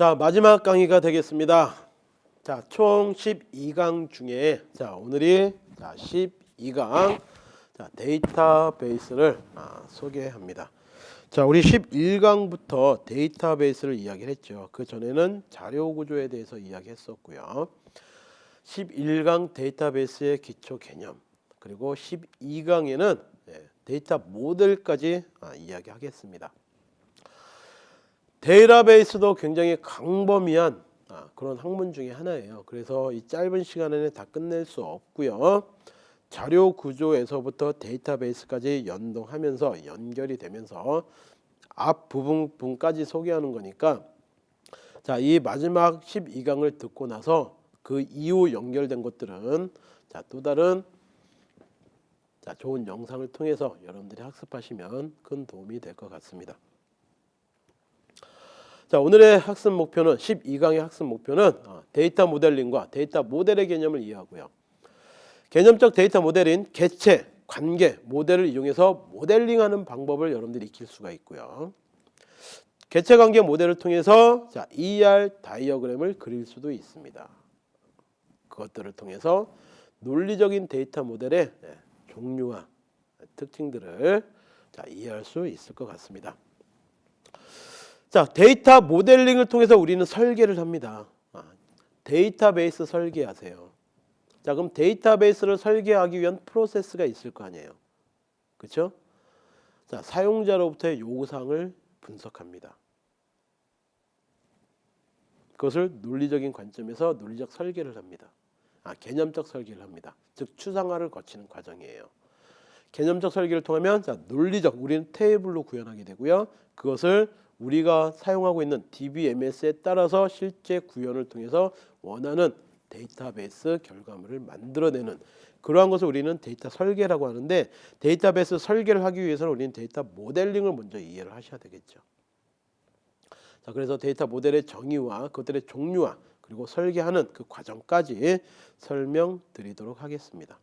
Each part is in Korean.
자 마지막 강의가 되겠습니다. 자총 12강 중에 자 오늘이 자 12강 자 데이터베이스를 아, 소개합니다. 자 우리 11강부터 데이터베이스를 이야기를 했죠. 그 전에는 자료 구조에 대해서 이야기했었고요. 11강 데이터베이스의 기초 개념 그리고 12강에는 데이터 모델까지 아, 이야기하겠습니다. 데이터베이스도 굉장히 광범위한 아, 그런 학문 중에 하나예요. 그래서 이 짧은 시간에는 다 끝낼 수 없고요. 자료 구조에서부터 데이터베이스까지 연동하면서 연결이 되면서 앞 부분까지 소개하는 거니까 자, 이 마지막 12강을 듣고 나서 그 이후 연결된 것들은 자, 또 다른 자, 좋은 영상을 통해서 여러분들이 학습하시면 큰 도움이 될 것 같습니다. 자 오늘의 학습 목표는 12강의 학습 목표는 어, 데이터 모델링과 데이터 모델의 개념을 이해하고요. 개념적 데이터 모델인 개체, 관계, 모델을 이용해서 모델링하는 방법을 여러분들이 익힐 수가 있고요. 개체 관계 모델을 통해서 자, ER 다이어그램을 그릴 수도 있습니다. 그것들을 통해서 논리적인 데이터 모델의 네, 종류와 특징들을 자, 이해할 수 있을 것 같습니다. 자, 데이터 모델링을 통해서 우리는 설계를 합니다. 아, 데이터베이스 설계하세요. 자, 그럼 데이터베이스를 설계하기 위한 프로세스가 있을 거 아니에요. 그렇죠? 자, 사용자로부터의 요구사항을 분석합니다. 그것을 논리적인 관점에서 논리적 설계를 합니다. 아, 개념적 설계를 합니다. 즉 추상화를 거치는 과정이에요. 개념적 설계를 통하면 자, 논리적 우리는 테이블로 구현하게 되고요. 그것을 우리가 사용하고 있는 DBMS에 따라서 실제 구현을 통해서 원하는 데이터베이스 결과물을 만들어내는 그러한 것을 우리는 데이터 설계라고 하는데 데이터베이스 설계를 하기 위해서는 우리는 데이터 모델링을 먼저 이해를 하셔야 되겠죠. 자, 그래서 데이터 모델의 정의와 그것들의 종류와 그리고 설계하는 그 과정까지 설명드리도록 하겠습니다.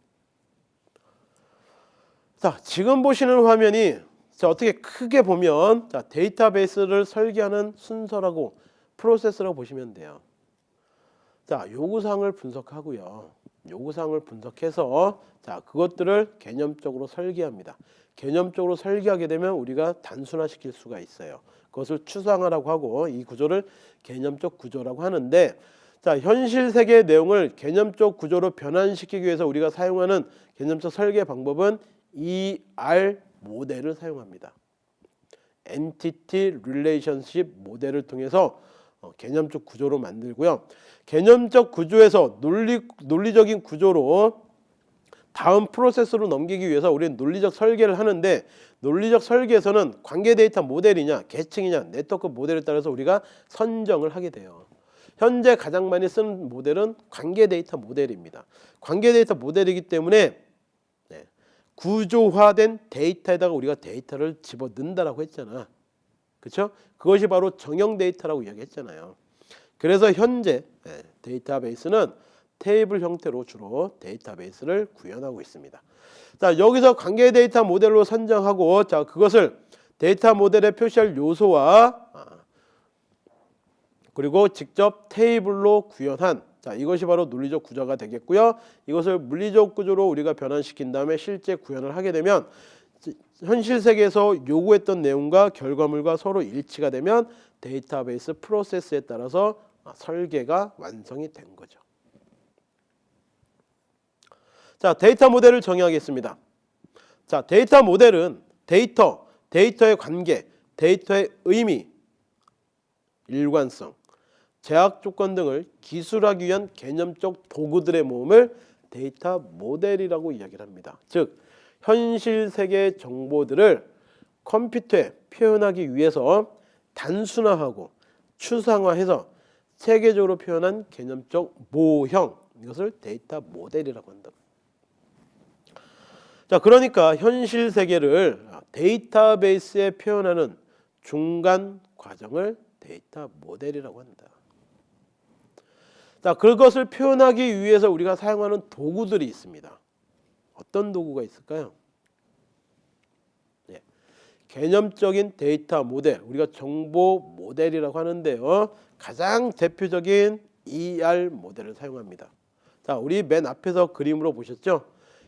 자, 지금 보시는 화면이 자, 어떻게 크게 보면 자, 데이터베이스를 설계하는 순서라고 프로세스라고 보시면 돼요. 자, 요구사항을 분석하고요. 요구사항을 분석해서 자, 그것들을 개념적으로 설계합니다. 개념적으로 설계하게 되면 우리가 단순화시킬 수가 있어요. 그것을 추상화라고 하고 이 구조를 개념적 구조라고 하는데 자, 현실 세계의 내용을 개념적 구조로 변환시키기 위해서 우리가 사용하는 개념적 설계 방법은 ER 모델을 사용합니다. Entity Relationship 모델을 통해서 어, 개념적 구조로 만들고요. 개념적 구조에서 논리, 논리적인 구조로 다음 프로세스로 넘기기 위해서 우리는 논리적 설계를 하는데 논리적 설계에서는 관계 데이터 모델이냐 계층이냐 네트워크 모델에 따라서 우리가 선정을 하게 돼요. 현재 가장 많이 쓰는 모델은 관계 데이터 모델입니다. 관계 데이터 모델이기 때문에 구조화된 데이터에다가 우리가 데이터를 집어넣는다라고 했잖아. 그렇죠? 그것이 바로 정형 데이터라고 이야기했잖아요. 그래서 현재 예, 데이터베이스는 테이블 형태로 주로 데이터베이스를 구현하고 있습니다. 자 여기서 관계 데이터 모델로 선정하고 자 그것을 데이터 모델에 표시할 요소와 아, 그리고 직접 테이블로 구현한 자, 이것이 바로 논리적 구조가 되겠고요. 이것을 물리적 구조로 우리가 변환시킨 다음에 실제 구현을 하게 되면 현실 세계에서 요구했던 내용과 결과물과 서로 일치가 되면 데이터베이스 프로세스에 따라서 설계가 완성이 된 거죠. 자, 데이터 모델을 정의하겠습니다. 자, 데이터 모델은 데이터, 데이터의 관계, 데이터의 의미, 일관성, 제약 조건 등을 기술하기 위한 개념적 도구들의 모음을 데이터 모델이라고 이야기를 합니다. 즉 현실 세계 정보들을 컴퓨터에 표현하기 위해서 단순화하고 추상화해서 체계적으로 표현한 개념적 모형 이것을 데이터 모델이라고 한다. 자 그러니까 현실 세계를 데이터베이스에 표현하는 중간 과정을 데이터 모델이라고 한다. 자, 그것을 표현하기 위해서 우리가 사용하는 도구들이 있습니다. 어떤 도구가 있을까요? 네. 개념적인 데이터 모델, 우리가 정보 모델이라고 하는데요. 가장 대표적인 ER 모델을 사용합니다. 자, 우리 맨 앞에서 그림으로 보셨죠?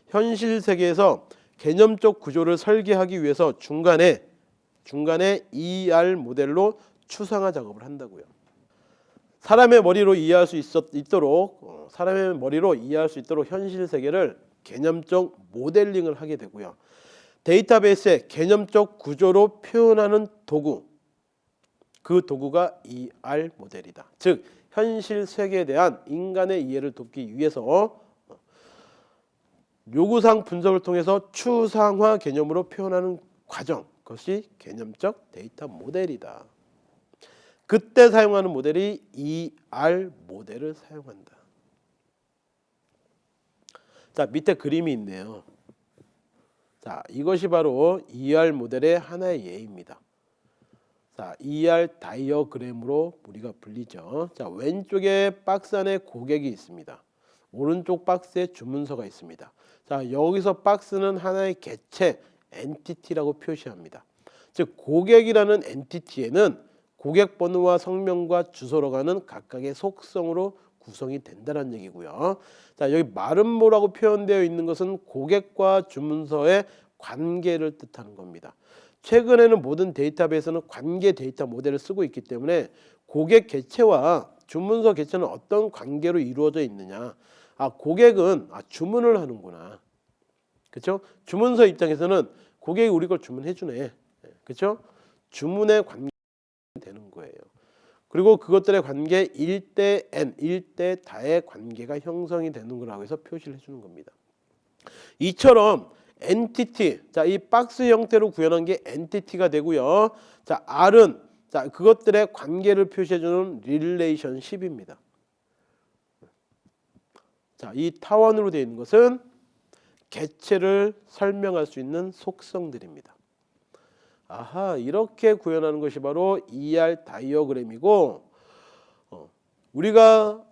현실 세계에서 개념적 구조를 설계하기 위해서 중간에 중간에 ER 모델로 추상화 작업을 한다고요. 사람의 머리로 이해할 수 있었, 있도록 어, 사람의 머리로 이해할 수 있도록 현실 세계를 개념적 모델링을 하게 되고요. 데이터베이스의 개념적 구조로 표현하는 도구 그 도구가 ER 모델이다. 즉 현실 세계에 대한 인간의 이해를 돕기 위해서 어, 요구사항 분석을 통해서 추상화 개념으로 표현하는 과정 그것이 개념적 데이터 모델이다. 그때 사용하는 모델이 ER 모델을 사용한다. 자 밑에 그림이 있네요. 자 이것이 바로 ER 모델의 하나의 예입니다. 자 ER 다이어그램으로 우리가 불리죠. 자 왼쪽에 박스 안에 고객이 있습니다. 오른쪽 박스에 주문서가 있습니다. 자 여기서 박스는 하나의 개체 엔티티라고 표시합니다. 즉 고객이라는 엔티티에는 고객 번호와 성명과 주소로 가는 각각의 속성으로 구성이 된다는 얘기고요. 자 여기 마름모라고 표현되어 있는 것은 고객과 주문서의 관계를 뜻하는 겁니다. 최근에는 모든 데이터베이스는 관계 데이터 모델을 쓰고 있기 때문에 고객 개체와 주문서 개체는 어떤 관계로 이루어져 있느냐. 아 고객은 아, 주문을 하는구나. 그렇죠? 주문서 입장에서는 고객이 우리 걸 주문해 주네. 그렇죠? 주문의 관계 되는 거예요. 그리고 그것들의 관계 1대 n, 1대 다의 관계가 형성이 되는 거라고 해서 표시를 해주는 겁니다. 이처럼 entity, 자 이 박스 형태로 구현한 게 entity가 되고요. 자 R은 자 그것들의 관계를 표시해주는 relationship입니다. 자이 타원으로 되어 있는 것은 개체를 설명할 수 있는 속성들입니다. 아하 이렇게 구현하는 것이 바로 ER 다이어그램이고 어, 우리가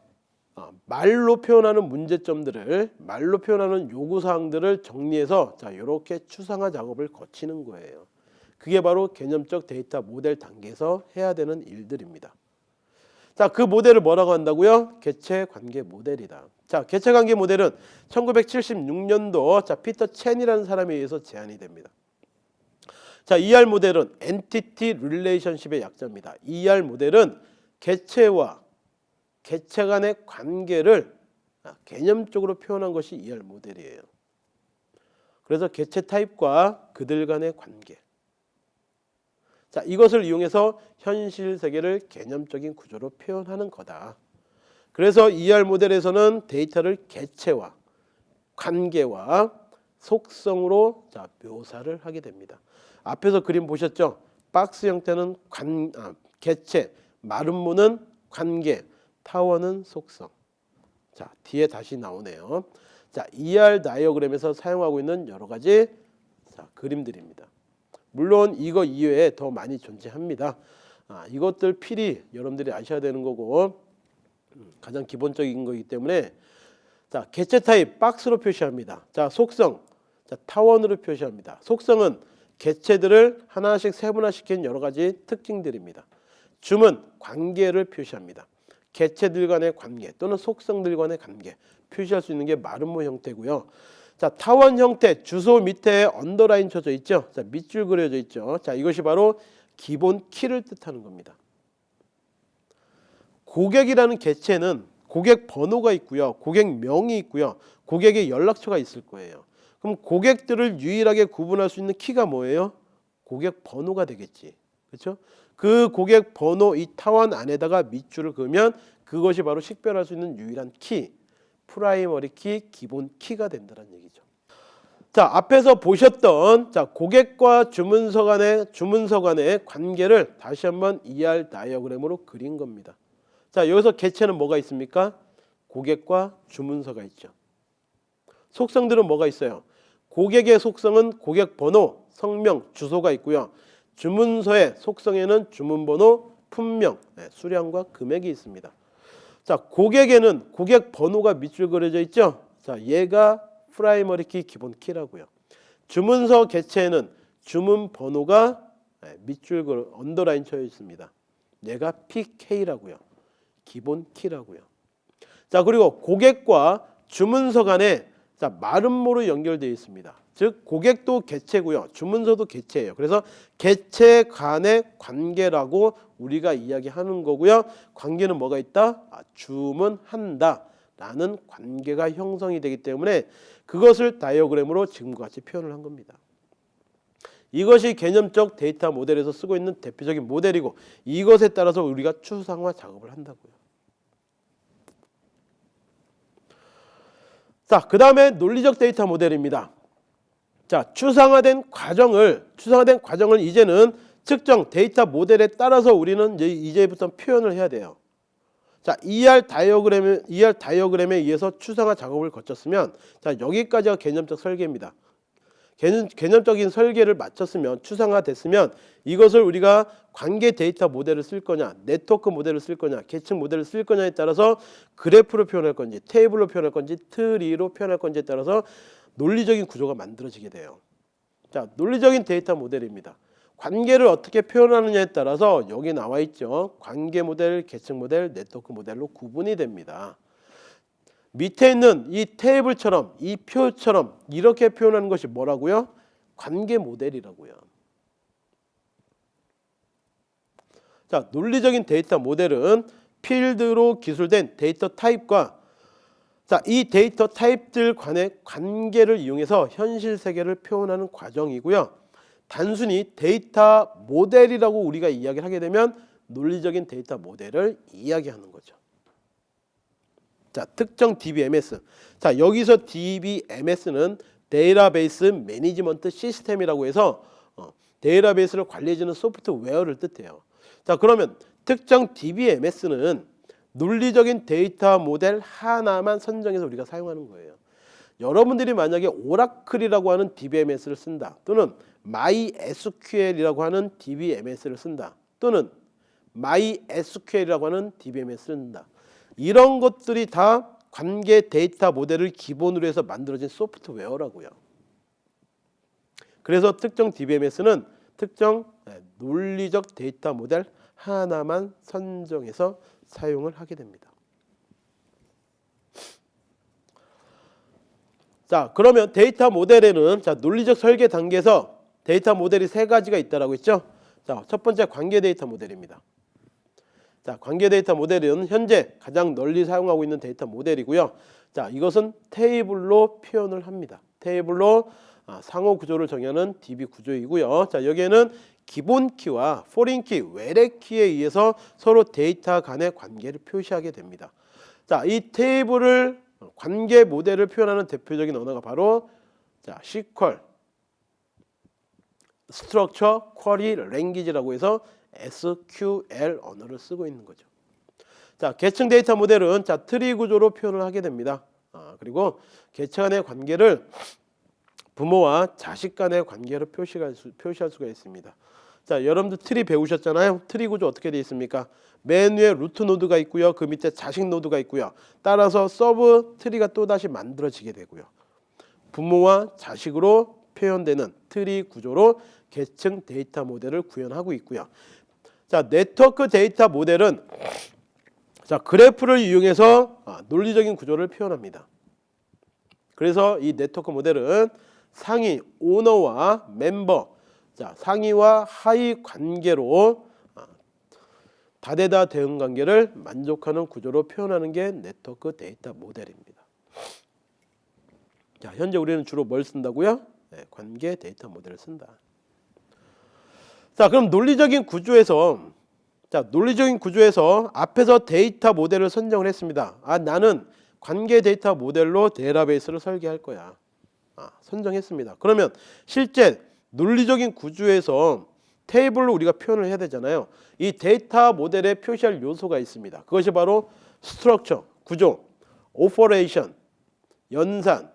어, 말로 표현하는 문제점들을 말로 표현하는 요구 사항들을 정리해서 자 이렇게 추상화 작업을 거치는 거예요. 그게 바로 개념적 데이터 모델 단계에서 해야 되는 일들입니다. 자, 그 모델을 뭐라고 한다고요? 개체 관계 모델이다. 자, 개체 관계 모델은 1976년도 자, 피터 첸이라는 사람에 의해서 제안이 됩니다. 자, ER 모델은 entity relationship의 약자입니다. ER 모델은 개체와 개체 간의 관계를 아, 개념적으로 표현한 것이 ER 모델이에요. 그래서 개체 타입과 그들 간의 관계. 자, 이것을 이용해서 현실 세계를 개념적인 구조로 표현하는 거다. 그래서 ER 모델에서는 데이터를 개체와 관계와 속성으로 자, 묘사를 하게 됩니다. 앞에서 그림 보셨죠? 박스 형태는 관, 아, 개체, 마름모는 관계, 타워는 속성. 자 뒤에 다시 나오네요. 자 ER 다이어그램에서 사용하고 있는 여러 가지 자, 그림들입니다. 물론 이거 이외에 더 많이 존재합니다. 아, 이것들 필히 여러분들이 아셔야 되는 거고 음, 가장 기본적인 거기 때문에 자 개체 타입 박스로 표시합니다. 자 속성 자 타원으로 표시합니다. 속성은 개체들을 하나씩 세분화시킨 여러 가지 특징들입니다. 줌은 관계를 표시합니다. 개체들 간의 관계 또는 속성들 간의 관계 표시할 수 있는 게 마름모 형태고요. 자 타원 형태 주소 밑에 언더라인 쳐져 있죠. 자 밑줄 그려져 있죠. 자 이것이 바로 기본 키를 뜻하는 겁니다. 고객이라는 개체는 고객 번호가 있고요. 고객명이 있고요. 고객의 연락처가 있을 거예요. 그럼 고객들을 유일하게 구분할 수 있는 키가 뭐예요? 고객 번호가 되겠지. 그렇죠? 그 고객 번호 이 타원 안에다가 밑줄을 그으면 그것이 바로 식별할 수 있는 유일한 키, primary key, 기본 키가 된다는 얘기죠. 자, 앞에서 보셨던 자, 고객과 주문서 간의 주문서 간의 관계를 다시 한번 ER 다이어그램으로 그린 겁니다. 자, 여기서 개체는 뭐가 있습니까? 고객과 주문서가 있죠. 속성들은 뭐가 있어요? 고객의 속성은 고객 번호, 성명, 주소가 있고요. 주문서의 속성에는 주문번호, 품명, 네, 수량과 금액이 있습니다. 자, 고객에는 고객 번호가 밑줄 그려져 있죠. 자, 얘가 primary key 기본 키라고요. 주문서 개체에는 주문 번호가 네, 밑줄 그 언더라인 쳐져 있습니다. 얘가 PK라고요. 기본 키라고요. 자 그리고 고객과 주문서 간에 자 마름모로 연결되어 있습니다. 즉 고객도 개체고요. 주문서도 개체예요. 그래서 개체 간의 관계라고 우리가 이야기하는 거고요. 관계는 뭐가 있다? 아, 주문한다 라는 관계가 형성이 되기 때문에 그것을 다이어그램으로 지금과 같이 표현을 한 겁니다. 이것이 개념적 데이터 모델에서 쓰고 있는 대표적인 모델이고 이것에 따라서 우리가 추상화 작업을 한다고요. 자, 그 다음에 논리적 데이터 모델입니다. 자, 추상화된 과정을 추상화된 과정을 이제는 특정 데이터 모델에 따라서 우리는 이제 이제부터 표현을 해야 돼요. 자, ER 다이어그램에 ER 다이어그램에 의해서 추상화 작업을 거쳤으면 자, 여기까지가 개념적 설계입니다. 개념, 개념 적인 설계를 마쳤으면 추상화 됐으면 이것을 우리가 관계 데이터 모델을 쓸 거냐 네트워크 모델을 쓸 거냐 계층 모델을 쓸 거냐에 따라서 그래프로 표현할 건지 테이블로 표현할 건지 트리로 표현할 건지에 따라서 논리적인 구조가 만들어지게 돼요. 자 논리적인 데이터 모델입니다. 관계를 어떻게 표현하느냐에 따라서 여기 나와 있죠. 관계 모델 계층 모델 네트워크 모델로 구분이 됩니다 밑에 있는 이 테이블처럼 이 표처럼 이렇게 표현하는 것이 뭐라고요? 관계 모델이라고요. 자, 논리적인 데이터 모델은 필드로 기술된 데이터 타입과 자, 이 데이터 타입들 간의 관계를 이용해서 현실 세계를 표현하는 과정이고요. 단순히 데이터 모델이라고 우리가 이야기를 하게 되면 논리적인 데이터 모델을 이야기하는 거죠. 자, 특정 DBMS. 자, 여기서 DBMS는 database management system이라고 해서 어, 데이터베이스를 관리해주는 소프트웨어를 뜻해요. 자, 그러면 특정 DBMS는 논리적인 데이터 모델 하나만 선정해서 우리가 사용하는 거예요. 여러분들이 만약에 오라클이라고 하는 DBMS를 쓴다 또는 MySQL이라고 하는 DBMS를 쓴다 또는 MySQL이라고 하는 DBMS를 쓴다 이런 것들이 다 관계 데이터 모델을 기본으로 해서 만들어진 소프트웨어라고요. 그래서 특정 DBMS는 특정 네, 논리적 데이터 모델 하나만 선정해서 사용을 하게 됩니다. 자, 그러면 데이터 모델에는 자, 논리적 설계 단계에서 데이터 모델이 세 가지가 있다라고 했죠. 자, 첫 번째 관계 데이터 모델입니다. 자, 관계 데이터 모델은 현재 가장 널리 사용하고 있는 데이터 모델이고요. 자, 이것은 테이블로 표현을 합니다. 테이블로 아, 상호 구조를 정의하는 DB 구조이고요. 자, 여기에는 기본 키와 foreign key, 외래 키에 의해서 서로 데이터 간의 관계를 표시하게 됩니다. 자, 이 테이블을 관계 모델을 표현하는 대표적인 언어가 바로 자, SQL, Structure Query Language라고 해서 SQL 언어를 쓰고 있는 거죠. 자, 계층 데이터 모델은 자 트리 구조로 표현을 하게 됩니다. 아, 그리고 계층 간의 관계를 부모와 자식 간의 관계로 표시할, 수, 표시할 수가 있습니다. 자, 여러분들 트리 배우셨잖아요. 트리 구조 어떻게 되어 있습니까? 맨 위에 root node가 있고요. 그 밑에 자식 node가 있고요. 따라서 sub tree가 또다시 만들어지게 되고요. 부모와 자식으로 표현되는 트리 구조로 계층 데이터 모델을 구현하고 있고요. 자, 네트워크 데이터 모델은 자, 그래프를 이용해서 아, 논리적인 구조를 표현합니다. 그래서 이 네트워크 모델은 상위 오너와 멤버, 자, 상위와 하위 관계로 아, 다대다 대응 관계를 만족하는 구조로 표현하는 게 네트워크 데이터 모델입니다. 자, 현재 우리는 주로 뭘 쓴다고요? 네, 관계 데이터 모델을 쓴다. 자, 그럼 논리적인 구조에서 자, 논리적인 구조에서 앞에서 데이터 모델을 선정을 했습니다. 아, 나는 관계 데이터 모델로 데이터베이스를 설계할 거야. 아, 선정했습니다. 그러면 실제 논리적인 구조에서 테이블로 우리가 표현을 해야 되잖아요. 이 데이터 모델에 표시할 요소가 있습니다. 그것이 바로 structure, 구조, operation, 연산,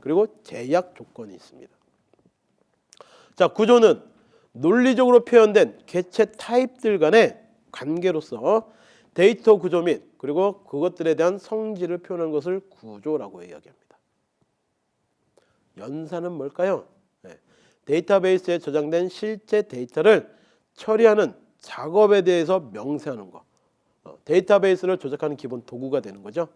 그리고 제약 조건이 있습니다. 자, 구조는 논리적으로 표현된 개체 타입들 간의 관계로서 데이터 구조 및 그리고 그것들에 대한 성질을 표현하는 것을 구조라고 이야기합니다. 연산은 뭘까요? 네. 데이터베이스에 저장된 실제 데이터를 처리하는 작업에 대해서 명세하는 거. 어, 데이터베이스를 조작하는 기본 도구가 되는 거죠.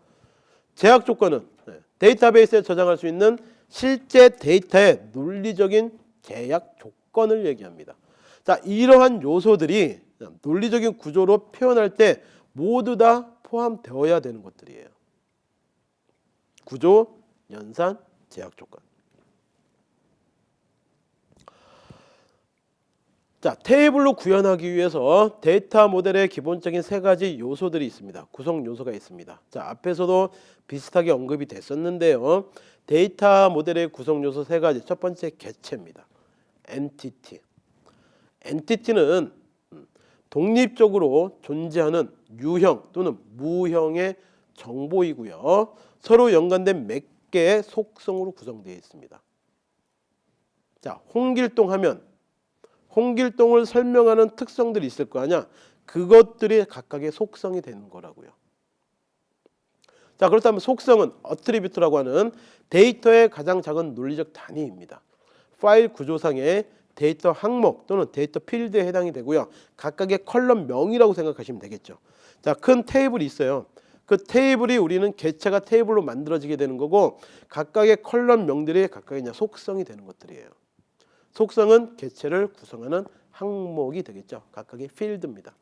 제약 조건은 네, 데이터베이스에 저장할 수 있는 실제 데이터의 논리적인 제약 조건 을 얘기합니다. 자, 이러한 요소들이 논리적인 구조로 표현할 때 모두 다 포함되어야 되는 것들이에요. 구조, 연산, 제약 조건. 자, 테이블로 구현하기 위해서 데이터 모델의 기본적인 세 가지 요소들이 있습니다. 구성 요소가 있습니다. 자, 앞에서도 비슷하게 언급이 됐었는데요. 데이터 모델의 구성 요소 세 가지. 첫 번째 개체입니다. Entity. entity는 독립적으로 존재하는 유형 또는 무형의 정보이고요. 서로 연관된 몇 개의 속성으로 구성되어 있습니다. 자, 홍길동 하면 홍길동을 설명하는 특성들이 있을 거 아니야. 그것들이 각각의 속성이 되는 거라고요. 자 그렇다면 속성은 attribute라고 하는 데이터의 가장 작은 논리적 단위입니다. 파일 구조상의 데이터 항목 또는 데이터 필드에 해당이 되고요. 각각의 컬럼 명이라고 생각하시면 되겠죠. 자, 큰 테이블이 있어요. 그 테이블이 우리는 개체가 테이블로 만들어지게 되는 거고 각각의 컬럼 명들이 각각의 이제 속성이 되는 것들이에요. 속성은 개체를 구성하는 항목이 되겠죠. 각각의 필드입니다.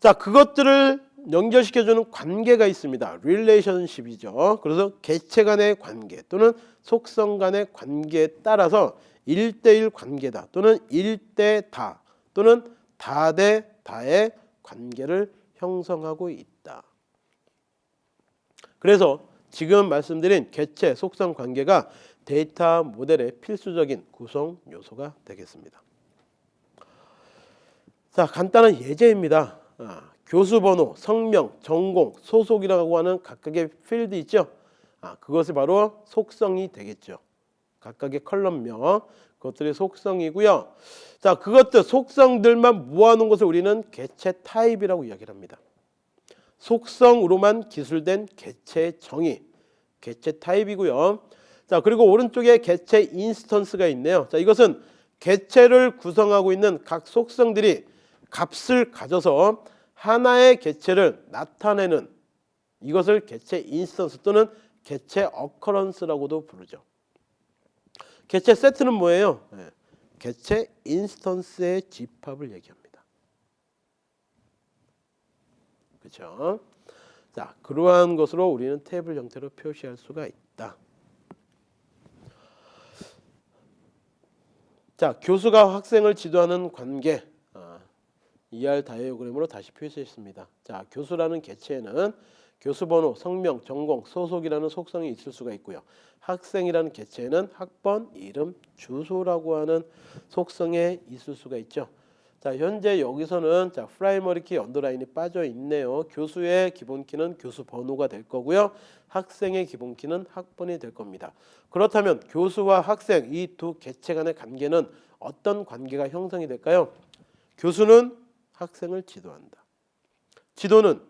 자, 그것들을 연결시켜주는 관계가 있습니다. relationship이죠. 그래서 개체 간의 관계 또는 속성 간의 관계에 따라서 1대1 관계다 또는 1대 다 또는 다 대 다의 관계를 형성하고 있다. 그래서 지금 말씀드린 개체 속성 관계가 데이터 모델의 필수적인 구성 요소가 되겠습니다. 자 간단한 예제입니다. 아, 교수 번호, 성명, 전공, 소속이라고 하는 각각의 필드 있죠. 아, 그것이 바로 속성이 되겠죠. 각각의 column명 그것들이 속성이고요. 자 그것들 속성들만 모아놓은 것을 우리는 개체 타입이라고 이야기를 합니다. 속성으로만 기술된 개체 정의, 개체 타입이고요. 자 그리고 오른쪽에 개체 instance가 있네요. 자 이것은 개체를 구성하고 있는 각 속성들이 값을 가져서 하나의 개체를 나타내는 이것을 개체 instance 또는 개체 occurrence라고도 부르죠. 개체 세트는 뭐예요? 네. 개체 instance의 집합을 얘기합니다. 그렇죠? 자, 그러한 것으로 우리는 테이블 형태로 표시할 수가 있다. 자, 교수가 학생을 지도하는 관계 아, ER 다이어그램으로 다시 표시했습니다. 자, 교수라는 개체에는 교수 번호, 성명, 전공, 소속이라는 속성이 있을 수가 있고요. 학생이라는 개체에는 학번, 이름, 주소라고 하는 속성이 있을 수가 있죠. 자, 현재 여기서는 자, primary key underline이 빠져 있네요. 교수의 기본 키는 교수 번호가 될 거고요. 학생의 기본 키는 학번이 될 겁니다. 그렇다면 교수와 학생 이 두 개체 간의 관계는 어떤 관계가 형성이 될까요? 교수는 학생을 지도한다. 지도는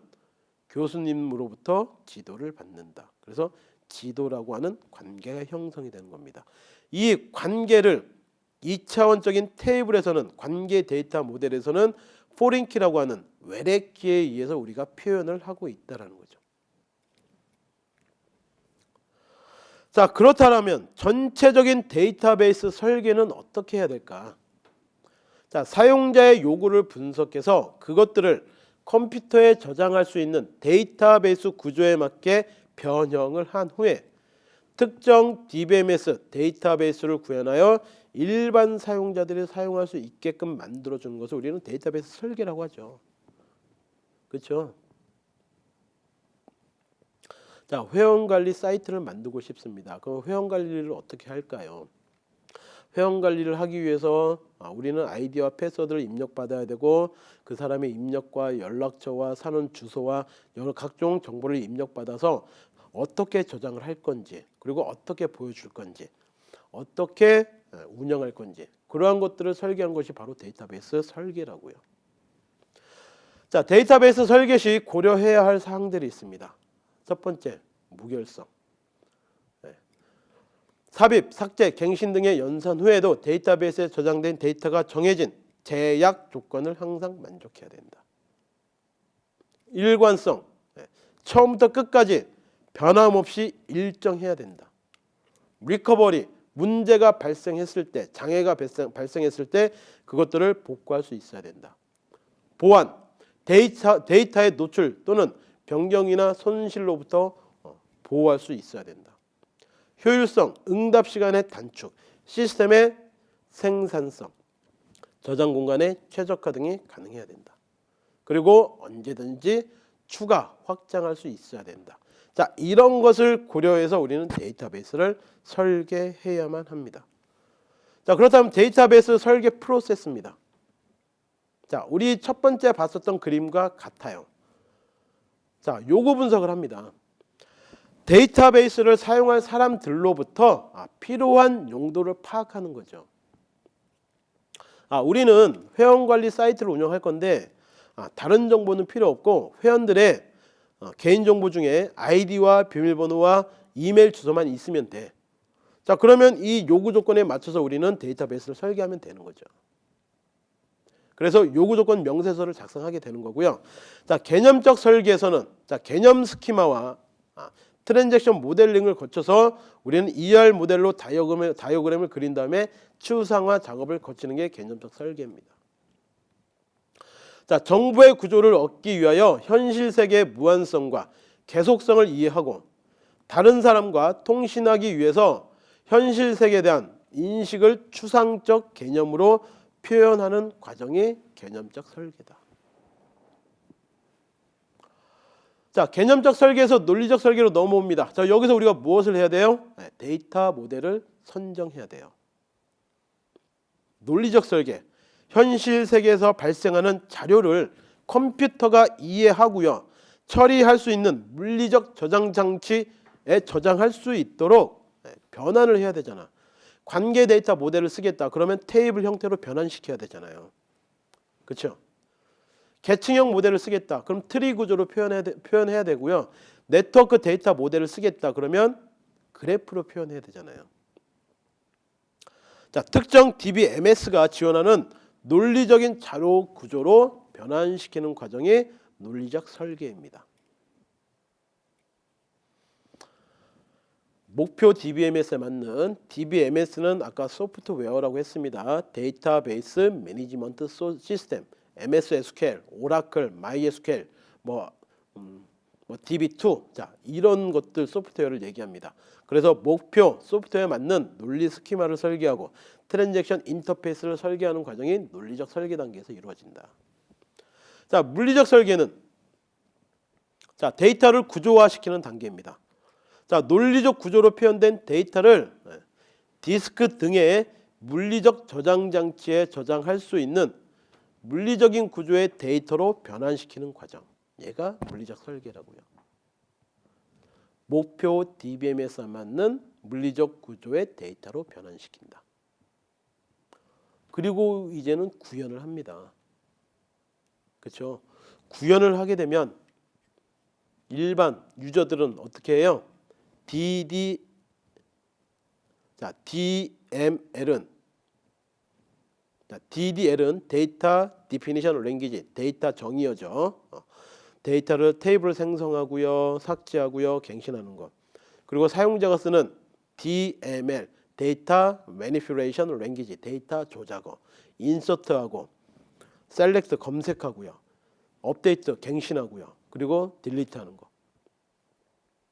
교수님으로부터 지도를 받는다. 그래서 지도라고 하는 관계가 형성이 되는 겁니다. 이 관계를 2차원적인 테이블에서는 관계 데이터 모델에서는 포린키라고 하는 외래키에 의해서 우리가 표현을 하고 있다라는 거죠. 자 그렇다면 전체적인 데이터베이스 설계는 어떻게 해야 될까? 자 사용자의 요구를 분석해서 그것들을 컴퓨터에 저장할 수 있는 데이터베이스 구조에 맞게 변형을 한 후에 특정 DBMS 데이터베이스를 구현하여 일반 사용자들이 사용할 수 있게끔 만들어 주는 것을 우리는 데이터베이스 설계라고 하죠. 그렇죠? 자, 회원 관리 사이트를 만들고 싶습니다. 그럼 회원 관리를 어떻게 할까요? 회원 관리를 하기 위해서 아, 우리는 아이디와 패스워드를 입력받아야 되고 그 사람의 입력과 연락처와 사는 주소와 여러 각종 정보를 입력받아서 어떻게 저장을 할 건지 그리고 어떻게 보여줄 건지 어떻게 운영할 건지 그러한 것들을 설계한 것이 바로 데이터베이스 설계라고요. 자 데이터베이스 설계 시 고려해야 할 사항들이 있습니다. 첫 번째 무결성. 네. 삽입, 삭제, 갱신 등의 연산 후에도 데이터베이스에 저장된 데이터가 정해진 제약 조건을 항상 만족해야 된다. 일관성, 네. 처음부터 끝까지 변함없이 일정해야 된다. recovery, 문제가 발생했을 때, 장애가 발생, 발생 했을 때 그것들을 복구할 수 있어야 된다. 보안, 데이터, 데이터의 노출 또는 변경이나 손실로부터 어, 보호할 수 있어야 된다. 효율성, 응답 시간의 단축, 시스템의 생산성, 저장 공간의 최적화 등이 가능해야 된다. 그리고 언제든지 추가 확장할 수 있어야 된다. 자, 이런 것을 고려해서 우리는 데이터베이스를 설계해야만 합니다. 자, 그렇다면 데이터베이스 설계 프로세스입니다. 자, 우리 첫 번째 봤었던 그림과 같아요. 자, 요구 분석을 합니다. 데이터베이스를 사용할 사람들로부터 아, 필요한 용도를 파악하는 거죠. 아, 우리는 회원 관리 사이트를 운영할 건데 아, 다른 정보는 필요 없고 회원들의 어, 개인 정보 중에 아이디와 비밀번호와 이메일 주소만 있으면 돼. 자, 그러면 이 요구 조건에 맞춰서 우리는 데이터베이스를 설계하면 되는 거죠. 그래서 요구 조건 명세서를 작성하게 되는 거고요. 자, 개념적 설계에서는 자, 개념 스키마와 아, 트랜잭션 모델링을 거쳐서 우리는 ER 모델로 다이어그램을, 다이어그램을 그린 다음에 추상화 작업을 거치는 게 개념적 설계입니다. 자, 정보의 구조를 얻기 위하여 현실 세계의 무한성과 계속성을 이해하고 다른 사람과 통신하기 위해서 현실 세계에 대한 인식을 추상적 개념으로 표현하는 과정이 개념적 설계다. 자, 개념적 설계에서 논리적 설계로 넘어옵니다. 자, 여기서 우리가 무엇을 해야 돼요? 네, 데이터 모델을 선정해야 돼요. 논리적 설계. 현실 세계에서 발생하는 자료를 컴퓨터가 이해하고요. 처리할 수 있는 물리적 저장 장치에 저장할 수 있도록 네, 변환을 해야 되잖아. 관계 데이터 모델을 쓰겠다. 그러면 테이블 형태로 변환시켜야 되잖아요. 그렇죠? 계층형 모델을 쓰겠다. 그럼 트리 구조로 표현해야, 되, 표현해야 되고요. 네트워크 데이터 모델을 쓰겠다. 그러면 그래프로 표현해야 되잖아요. 자, 특정 DBMS가 지원하는 논리적인 자료 구조로 변환시키는 과정이 논리적 설계입니다. 목표 DBMS에 맞는 DBMS는 아까 소프트웨어라고 했습니다. 데이터베이스 매니지먼트 시스템, MS SQL, 오라클, MySQL, 뭐, 음, 뭐 DB2, 자 이런 것들 소프트웨어를 얘기합니다. 그래서 목표 소프트웨어에 맞는 논리 스키마를 설계하고 transaction 인터페이스를 설계하는 과정이 논리적 설계 단계에서 이루어진다. 자 물리적 설계는 자 데이터를 구조화시키는 단계입니다. 자 논리적 구조로 표현된 데이터를 네, 디스크 등의 물리적 저장 장치에 저장할 수 있는 물리적인 구조의 데이터로 변환시키는 과정. 얘가 물리적 설계라고요. 목표 DBMS에 맞는 물리적 구조의 데이터로 변환시킨다. 그리고 이제는 구현을 합니다. 그렇죠? 구현을 하게 되면 일반 user들은 어떻게 해요? DD 자 DML은 자, DDL은 data definition language 데이터 정의어죠. 어. 데이터를 테이블 생성하고요, 삭제하고요, 갱신하는 것. 그리고 사용자가 쓰는 DML data manipulation language 데이터 조작어 insert하고 select 검색하고요. 업데이트 갱신하고요. 그리고 delete하는 거.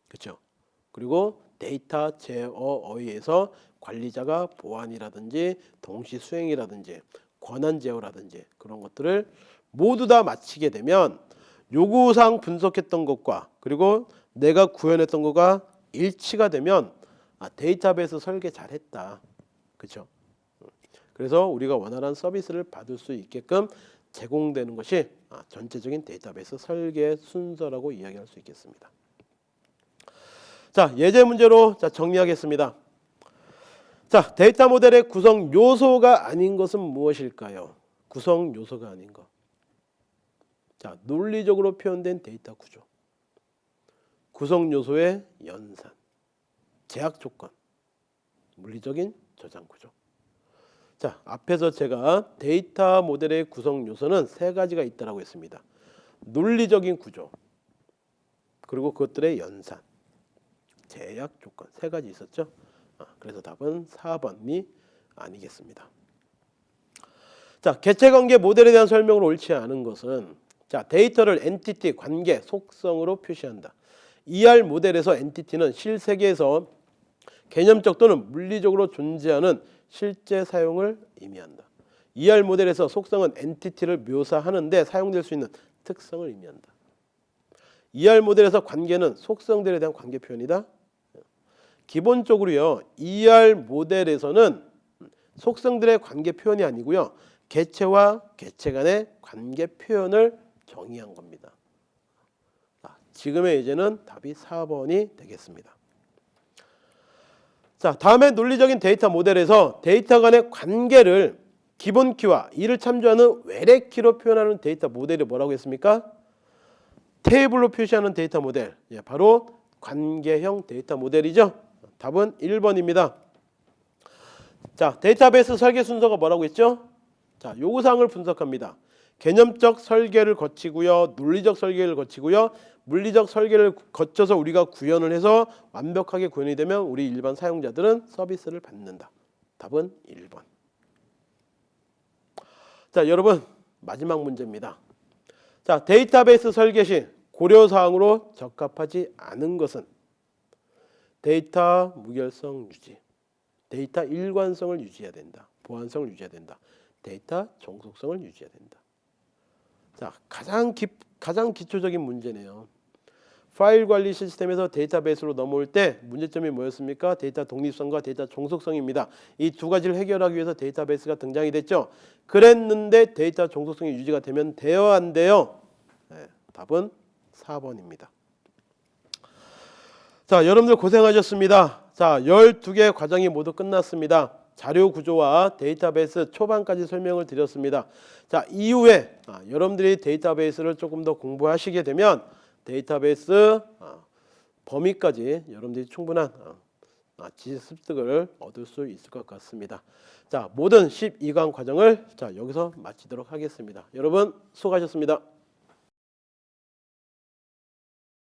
그렇죠? 그리고 데이터 제어에 의해서 관리자가 보안이라든지 동시 수행이라든지 권한 제어라든지 그런 것들을 모두 다 마치게 되면 요구사항 분석했던 것과 그리고 내가 구현했던 것과 일치가 되면 아, 데이터베이스 설계 잘했다. 그렇죠? 그래서 우리가 원활한 서비스를 받을 수 있게끔 제공되는 것이 아, 전체적인 데이터베이스 설계 순서라고 이야기할 수 있겠습니다. 자, 예제 문제로 자, 정리하겠습니다. 자, 데이터 모델의 구성 요소가 아닌 것은 무엇일까요? 구성 요소가 아닌 것. 자, 논리적으로 표현된 데이터 구조. 구성 요소의 연산, 제약 조건, 물리적인 저장 구조. 자, 앞에서 제가 데이터 모델의 구성 요소는 세 가지가 있다라고 했습니다. 논리적인 구조, 그리고 그것들의 연산, 제약 조건 세 가지 있었죠. 아, 그래서 답은 4번이 아니겠습니다. 자, 개체 관계 모델에 대한 설명을 옳지 않은 것은 자, 데이터를 entity 관계 속성으로 표시한다. ER 모델에서 entity는 실세계에서 개념적 또는 물리적으로 존재하는 실제 사물을 의미한다. ER 모델에서 속성은 entity를 묘사하는데 사용될 수 있는 특성을 의미한다. ER 모델에서 관계는 속성들에 대한 관계 표현이다. 기본적으로요. ER 모델에서는 속성들의 관계 표현이 아니고요. 개체와 개체 간의 관계 표현을 정의한 겁니다. 자, 지금의 예제는 답이 4번이 되겠습니다. 자, 다음에 논리적인 데이터 모델에서 데이터 간의 관계를 기본 키와 이를 참조하는 외래 키로 표현하는 데이터 모델이 뭐라고 했습니까? 테이블로 표시하는 데이터 모델. 예, 바로 관계형 데이터 모델이죠. 답은 1번입니다. 자, 데이터베이스 설계 순서가 뭐라고 했죠? 자, 요구사항을 분석합니다. 개념적 설계를 거치고요. 논리적 설계를 거치고요. 물리적 설계를 거쳐서 우리가 구현을 해서 완벽하게 구현이 되면 우리 일반 사용자들은 서비스를 받는다. 답은 1번. 자, 여러분 마지막 문제입니다. 자, 데이터베이스 설계 시 고려 사항으로 적합하지 않은 것은 데이터 무결성 유지, 데이터 일관성을 유지해야 된다. 보안성을 유지해야 된다. 데이터 종속성을 유지해야 된다. 자, 가장 기, 가장 기초적인 문제네요. 파일 관리 시스템에서 데이터베이스로 넘어올 때 문제점이 뭐였습니까? 데이터 독립성과 데이터 종속성입니다. 이 두 가지를 해결하기 위해서 데이터베이스가 등장이 됐죠. 그랬는데 데이터 종속성이 유지가 되면 돼요, 안 돼요? 네, 답은 4번입니다. 자, 여러분들 고생하셨습니다. 자, 12개 과정이 모두 끝났습니다. 자료 구조와 데이터베이스 초반까지 설명을 드렸습니다. 자, 이후에 아, 여러분들이 데이터베이스를 조금 더 공부하시게 되면 데이터베이스 아, 범위까지 여러분들이 충분한 아, 아, 지식 습득을 얻을 수 있을 것 같습니다. 자, 모든 12강 과정을 자, 여기서 마치도록 하겠습니다. 여러분 수고하셨습니다.